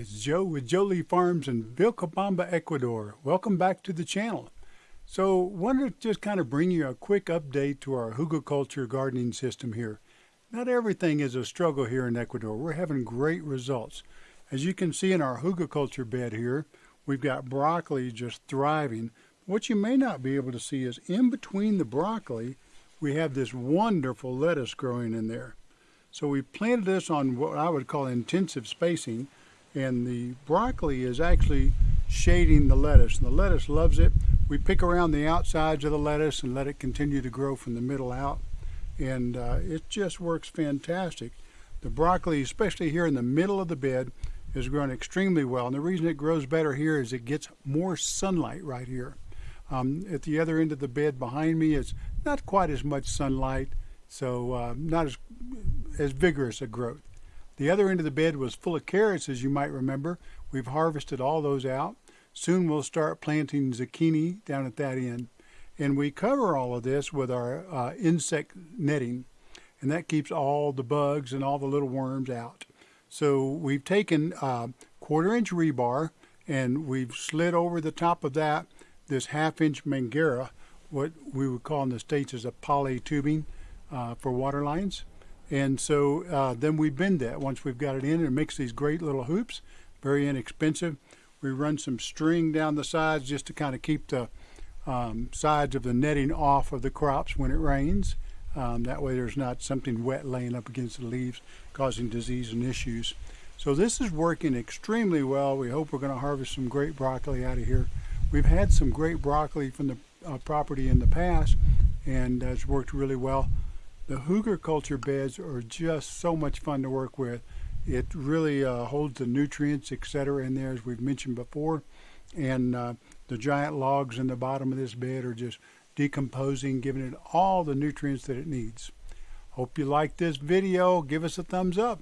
Joe with Jolie Farms in Vilcabamba, Ecuador. Welcome back to the channel. So wanted to just kind of bring you a quick update to our hugelkultur gardening system here. Not everything is a struggle here in Ecuador. We're having great results. As you can see in our hugelkultur bed here, we've got broccoli just thriving. What you may not be able to see is in between the broccoli, we have this wonderful lettuce growing in there. So we planted this on what I would call intensive spacing and the broccoli is actually shading the lettuce. And the lettuce loves it. We pick around the outsides of the lettuce and let it continue to grow from the middle out. And uh, it just works fantastic. The broccoli, especially here in the middle of the bed, is growing extremely well. And the reason it grows better here is it gets more sunlight right here. Um, at the other end of the bed behind me is not quite as much sunlight, so uh, not as, as vigorous a growth. The other end of the bed was full of carrots, as you might remember. We've harvested all those out. Soon we'll start planting zucchini down at that end. And we cover all of this with our uh, insect netting, and that keeps all the bugs and all the little worms out. So we've taken uh, quarter inch rebar and we've slid over the top of that this half inch Manguera, what we would call in the States as a poly tubing uh, for water lines. And so uh, then we bend that once we've got it in and makes these great little hoops, very inexpensive. We run some string down the sides just to kind of keep the um, sides of the netting off of the crops when it rains. Um, that way there's not something wet laying up against the leaves causing disease and issues. So this is working extremely well. We hope we're going to harvest some great broccoli out of here. We've had some great broccoli from the uh, property in the past and uh, it's worked really well. The hugelkultur beds are just so much fun to work with. It really uh, holds the nutrients, etc., in there, as we've mentioned before. And uh, the giant logs in the bottom of this bed are just decomposing, giving it all the nutrients that it needs. Hope you like this video. Give us a thumbs up.